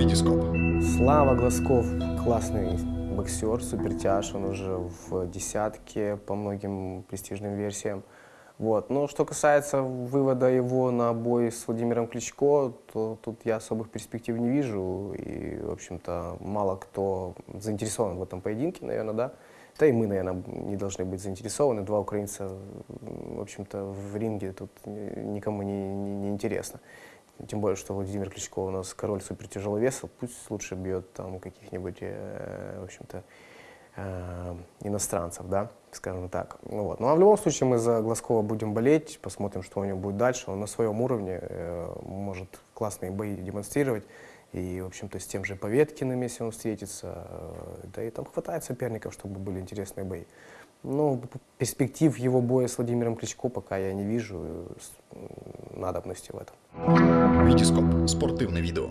Витископ. Слава Глазков классный боксер, супертяж, он уже в десятке по многим престижным версиям. Вот. Но что касается вывода его на бой с Владимиром Кличко, то тут я особых перспектив не вижу. И, в общем-то, мало кто заинтересован в этом поединке, наверное, да. Да и мы, наверное, не должны быть заинтересованы. Два украинца, в общем-то, в ринге тут никому не, не, не интересно. Тем более, что Владимир Кличко у нас король супертяжеловеса, пусть лучше бьет там каких-нибудь, э, в общем-то, э, иностранцев, да, скажем так. Ну, вот. ну а в любом случае мы за Глазкова будем болеть, посмотрим, что у него будет дальше. Он на своем уровне э, может классные бои демонстрировать. И, в общем-то, с тем же Поветкиным, если он встретится, э, да и там хватает соперников, чтобы были интересные бои. Но перспектив его боя с Владимиром Кличко пока я не вижу надобности в этом. Витископ. Спортивне відео.